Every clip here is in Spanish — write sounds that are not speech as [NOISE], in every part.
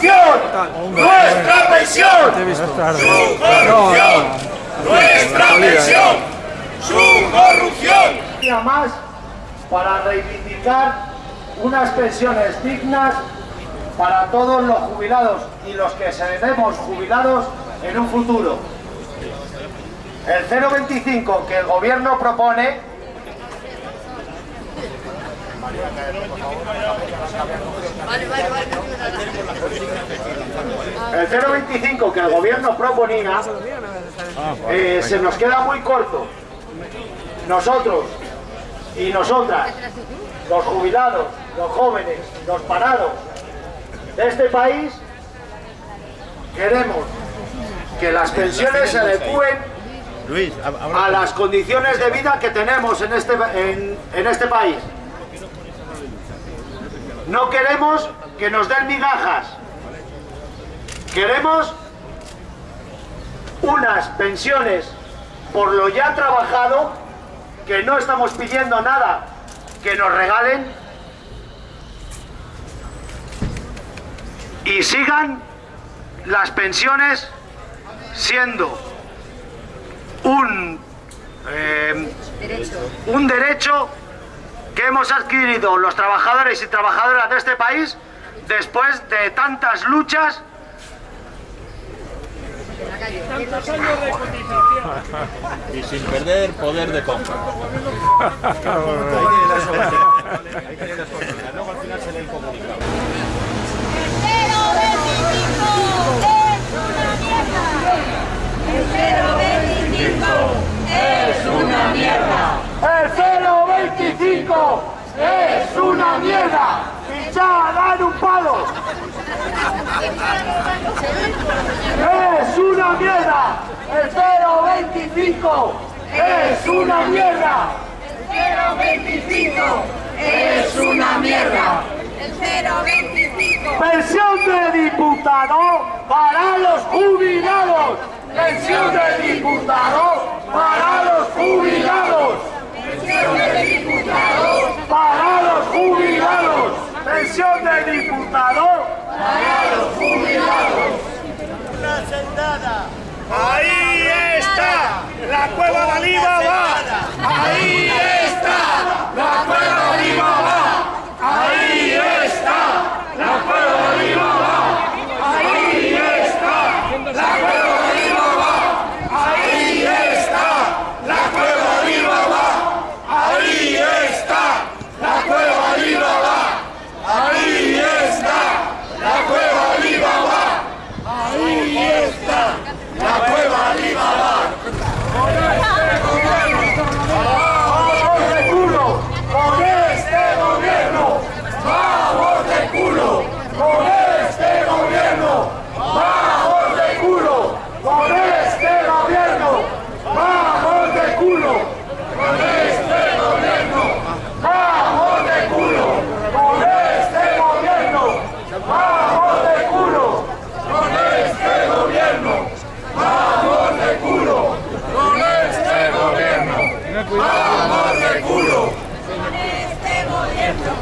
corrupción! ¡Nuestra pensión! ¡Su corrupción! ¡Nuestra pensión! ¡Su corrupción! día más para reivindicar unas pensiones dignas para todos los jubilados y los que seremos jubilados en un futuro. El 0,25 que el gobierno propone el 0,25 que el gobierno proponía eh, se nos queda muy corto. Nosotros y nosotras, los jubilados, los jóvenes, los parados de este país, queremos que las pensiones se adecúen a las condiciones de vida que tenemos en este, en, en este país. No queremos que nos den migajas. Queremos unas pensiones por lo ya trabajado, que no estamos pidiendo nada que nos regalen, y sigan las pensiones siendo un, eh, un derecho que hemos adquirido los trabajadores y trabajadoras de este país después de tantas luchas Tantos años de cotización. y sin perder poder de compra. Luego al final se lee el comunicado. es una mierda. El 025 es una mierda. Y ya dan un palo. Es una mierda. El 025 es una mierda. El 025 es una mierda. El 025 Pensión de diputado para los jubilados. Pensión de diputado para los jubilados. Pensión de diputados Para los jubilados. Pensión de diputado para los jubilados. Una sentada. Ahí está. La cueva de Alibaba. Ahí está. La cueva de Alibaba. Ahí está. La cueva de Alibaba. Ahí está. La cueva de Alibaba. Ahí está. La cueva de Alibaba. Ahí está. La cueva de Alibaba. Ahí está. La cueva de Alibaba. Ahí está. La cueva de Alibaba. ¡Vamos de culo! ¡Con este gobierno! ¡Vamos de culo! ¡Con este gobierno! ¡Vamos de culo! ¡Con este gobierno! ¡Vamos de culo! ¡Con este gobierno! ¡Vamos de culo! ¡Con este gobierno! ¡Vamos de culo! ¡Con este gobierno! ¡Vamos de culo! ¡Con este gobierno! ¡Vamos de culo! Este gobierno.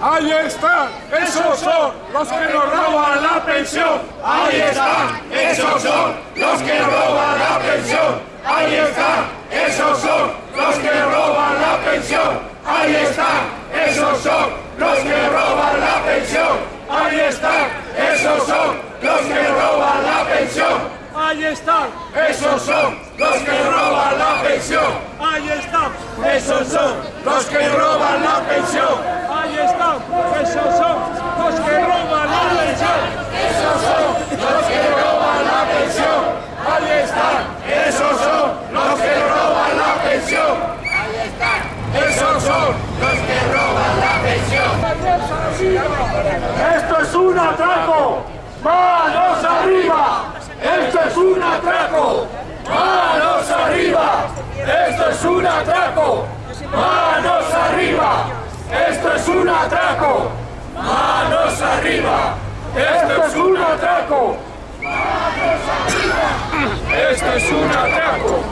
Ahí están, esos son los que nos roban la pensión. Ahí están, esos son los que roban la pensión. Ahí están, esos son los que roban la pensión. Ahí están, esos son los que roban la pensión. Ahí están, esos son los que roban la pensión. Ahí están, Esos son los que roban la pensión. ahí están, Esos son los que roban la pensión. ahí están. Esos son los que roban la pensión. Esos son los que roban la pensión. Ahí están. Esos son los que roban la pensión. Ahí están. Esos son los que roban la pensión. Esto es un atraco. Manos arriba. Esto es un atraco. Manos arriba. Esto es un atraco. Manos arriba. Esto es un atraco. Manos arriba. Esto es un atraco. Esto es un atraco.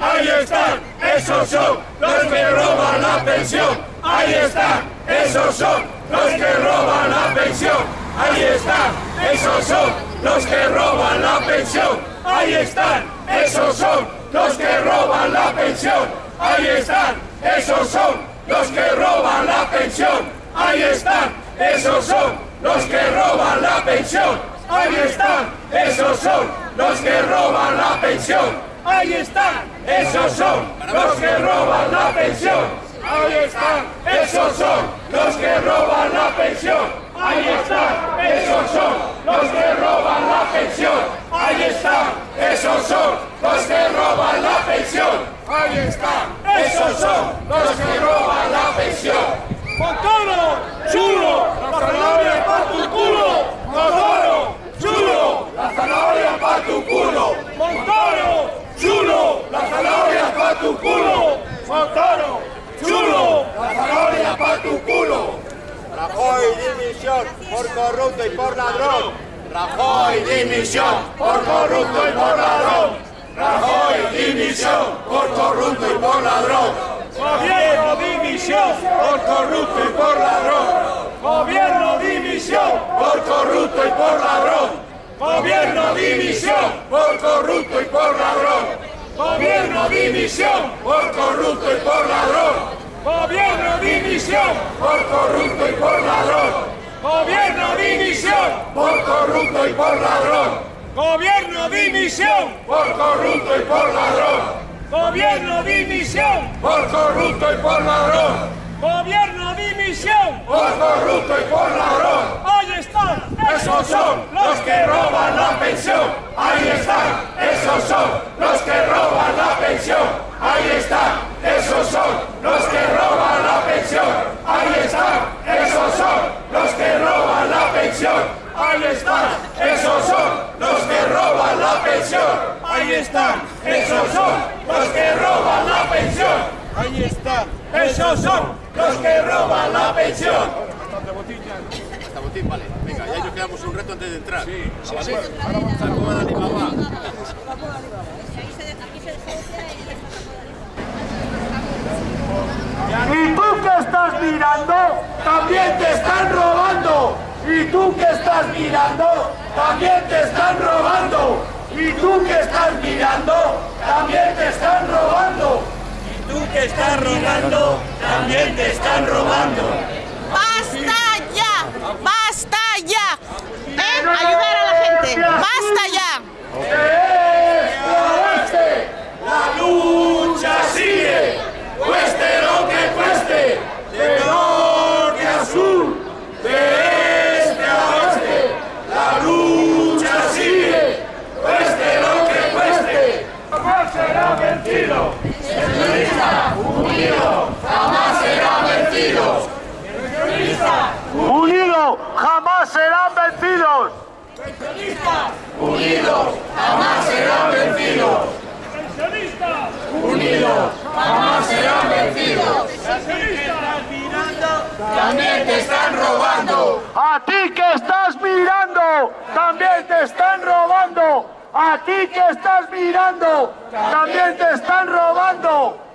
Ahí están, esos son los que roban la pensión. Ahí están, esos son los que roban la pensión. Ahí están, esos son los que roban la pensión. Ahí están, esos son los que roban la pensión. Ahí están, esos son los que roban la pensión. Ahí están, esos son los que roban la pensión. Ahí están, esos son los que roban la pensión. Ahí están, esos son los que roban la pensión. Ahí están, esos son los que roban la pensión. Ahí están, esos son los que roban la pensión. Ahí están, esos son los que roban la pensión. Ahí están, esos son los que roban la pensión. Montoro, chulo, la zanahoria para tu culo. Montoro, chulo, La zanahoria pa' tu culo, Montoro, chulo. La zanahoria pa' tu culo, Montoro, chulo. la zanahoria pa' tu culo. Rajoy, dimisión por corrupto y por ladrón. Rajoy, dimisión por corrupto y por ladrón. Rajoy, dimisión por corrupto y por ladrón. Gobierno, dimisión. Por corrupto y por ladrón. Gobierno, dimisión. Por corrupto y por ladrón. Gobierno, dimisión. Por corrupto y por ladrón. Gobierno, dimisión. Por corrupto y por ladrón. Gobierno, dimisión. Por corrupto y por ladrón. Gobierno, dimisión. Por corrupto y por ladrón. Gobierno, dimisión. Por corrupto y por ladrón. Gobierno, dimisión. Por corrupto y por ladrón. Gobierno, dimisión. Por corrupto y por ladrón. Ahí están. Esos son los que roban la pensión. Ahí están. Esos son los que roban la pensión. Ahí están. Esos son los que roban la pensión. Ahí están. Esos son los que roban la pensión. Ahí están. Esos son los que roban la pensión. Ahí están. Esos son los que roban la pensión. Ahí están. Esos son los que roban la pensión. Hasta botín, vale. Venga, ya nos quedamos un reto antes de entrar. Sí, sí, sí. Saco a Alibaba. Y tú que estás mirando, también te están robando. Y tú que estás mirando, también te están robando. Y tú que estás mirando, también te están robando. Tú que estás robando, también te están robando. ¡Basta ya! ¡Basta ya! ¿Eh? Ayudar a la gente. ¡Basta ya! De este a oeste, la lucha sigue, cueste lo que cueste, de norte a sur, de este a oeste, la lucha sigue, cueste lo que cueste, jamás será vencido. Unido, jamás será vencido. Unidos jamás serán vencidos. Unidos, jamás serán vencidos. Pensionistas. Unidos, jamás serán vencidos. Pensionistas. También te están robando. A ti que estás mirando, también te están robando. A ti que estás mirando, también te están robando.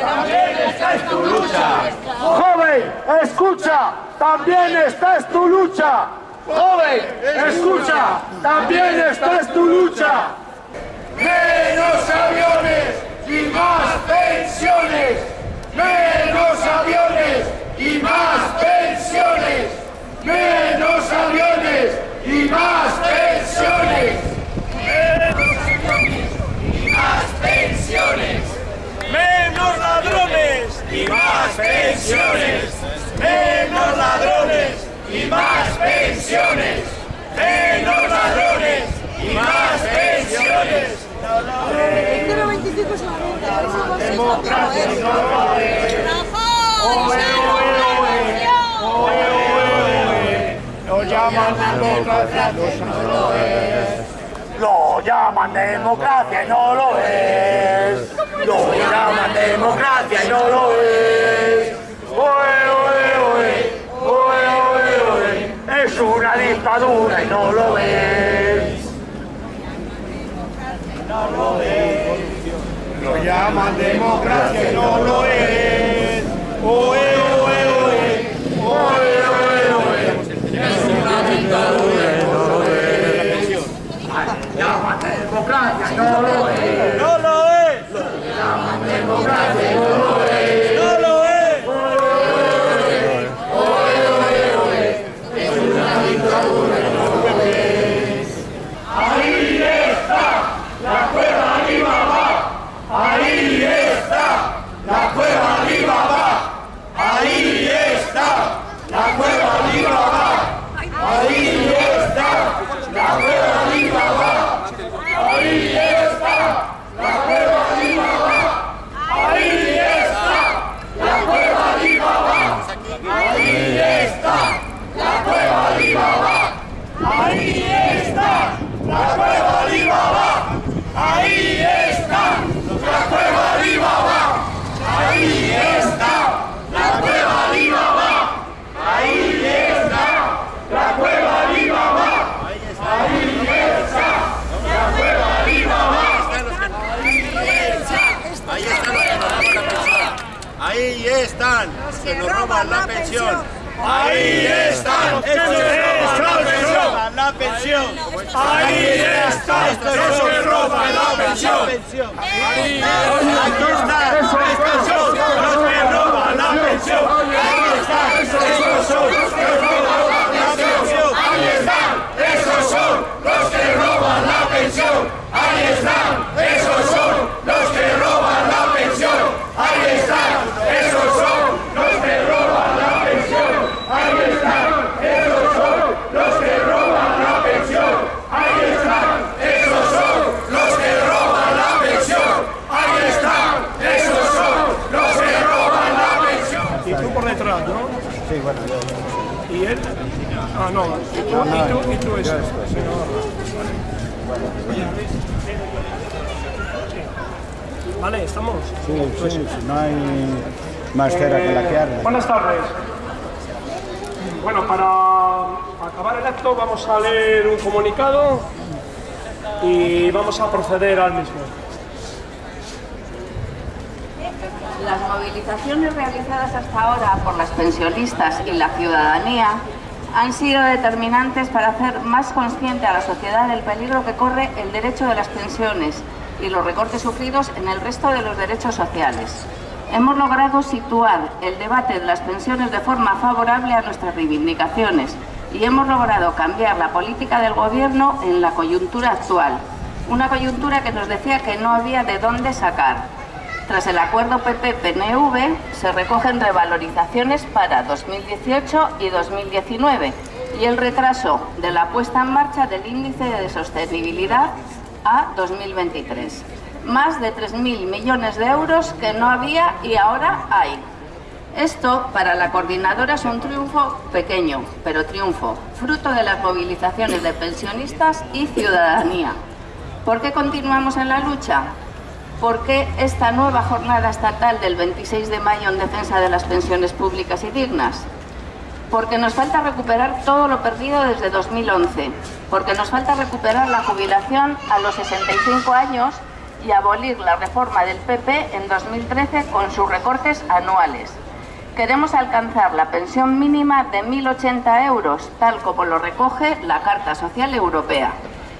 También esta es tu lucha. Joven, escucha, también esta es tu lucha. Joven, escucha, también esta es tu lucha. Menos aviones y más pensiones. Menos aviones y más pensiones. Menos aviones y más pensiones. Menos aviones y más pensiones. Menos ladrones. y más pensiones, menos ladrones y más pensiones, menos ladrones y más pensiones. Lo llaman democracia, no lo es. Lo llaman democracia y no lo es. Lo llaman democracia y no lo es. Oe, oe, oe, oe. Es una dictadura y no lo es. Lo llaman democracia y no lo es. Oe, oe, oe. Oe, oe, oe. Es una dictadura y no lo es. Llaman democracia, no lo es. No lo es. Llaman democracia, no lo es. ¡Esto no se roba la pensión! Sí, bueno. ¿Y él? Ah, no. Y tú, y tú, y tú eso. Sí. Vale, ¿estamos? Sí, sí, sí, no hay más cera que la que arde. Buenas tardes. Bueno, para acabar el acto vamos a leer un comunicado y vamos a proceder al mismo. Las movilizaciones realizadas hasta ahora por las pensionistas y la ciudadanía han sido determinantes para hacer más consciente a la sociedad del peligro que corre el derecho de las pensiones y los recortes sufridos en el resto de los derechos sociales. Hemos logrado situar el debate de las pensiones de forma favorable a nuestras reivindicaciones y hemos logrado cambiar la política del Gobierno en la coyuntura actual. Una coyuntura que nos decía que no había de dónde sacar. Tras el acuerdo PP-PNV se recogen revalorizaciones para 2018 y 2019 y el retraso de la puesta en marcha del índice de sostenibilidad a 2023. Más de 3.000 millones de euros que no había y ahora hay. Esto para la coordinadora es un triunfo pequeño, pero triunfo, fruto de las movilizaciones de pensionistas y ciudadanía. ¿Por qué continuamos en la lucha? ¿Por qué esta nueva jornada estatal del 26 de mayo en defensa de las pensiones públicas y dignas? Porque nos falta recuperar todo lo perdido desde 2011, porque nos falta recuperar la jubilación a los 65 años y abolir la reforma del PP en 2013 con sus recortes anuales. Queremos alcanzar la pensión mínima de 1.080 euros, tal como lo recoge la Carta Social Europea.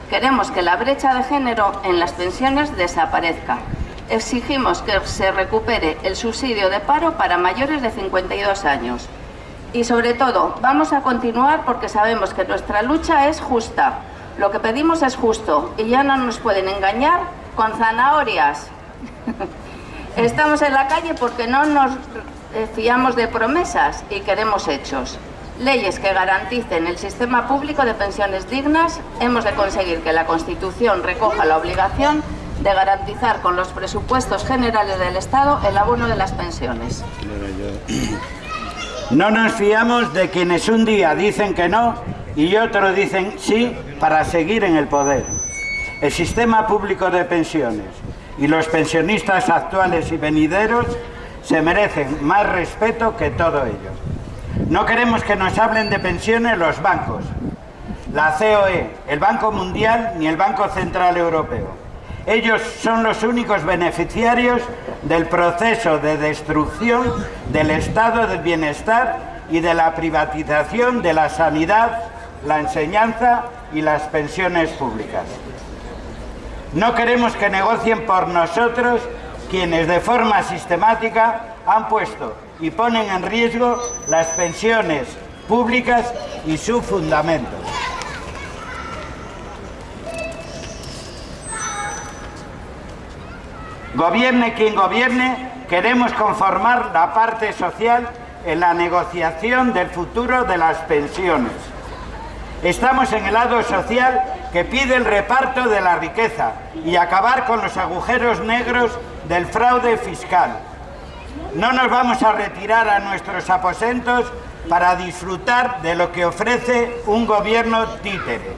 Queremos que la brecha de género en las pensiones desaparezca. Exigimos que se recupere el subsidio de paro para mayores de 52 años. Y sobre todo, vamos a continuar porque sabemos que nuestra lucha es justa. Lo que pedimos es justo y ya no nos pueden engañar con zanahorias. [LAUGHS] Estamos en la calle porque no nos fiamos de promesas y queremos hechos leyes que garanticen el sistema público de pensiones dignas, hemos de conseguir que la Constitución recoja la obligación de garantizar con los presupuestos generales del Estado el abono de las pensiones. No nos fiamos de quienes un día dicen que no y otro dicen sí para seguir en el poder. El sistema público de pensiones y los pensionistas actuales y venideros se merecen más respeto que todo ello. No queremos que nos hablen de pensiones los bancos, la COE, el Banco Mundial ni el Banco Central Europeo. Ellos son los únicos beneficiarios del proceso de destrucción del estado del bienestar y de la privatización de la sanidad, la enseñanza y las pensiones públicas. No queremos que negocien por nosotros quienes de forma sistemática han puesto y ponen en riesgo las pensiones públicas y su fundamento. Gobierne quien gobierne, queremos conformar la parte social en la negociación del futuro de las pensiones. Estamos en el lado social que pide el reparto de la riqueza y acabar con los agujeros negros del fraude fiscal. No nos vamos a retirar a nuestros aposentos para disfrutar de lo que ofrece un gobierno títere.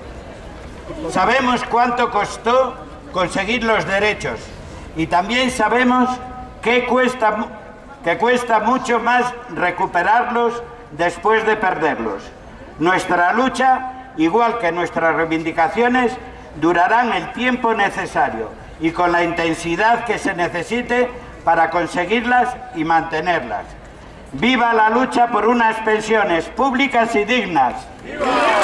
Sabemos cuánto costó conseguir los derechos y también sabemos que cuesta, que cuesta mucho más recuperarlos después de perderlos. Nuestra lucha, igual que nuestras reivindicaciones, durarán el tiempo necesario y con la intensidad que se necesite para conseguirlas y mantenerlas. ¡Viva la lucha por unas pensiones públicas y dignas! ¡Viva!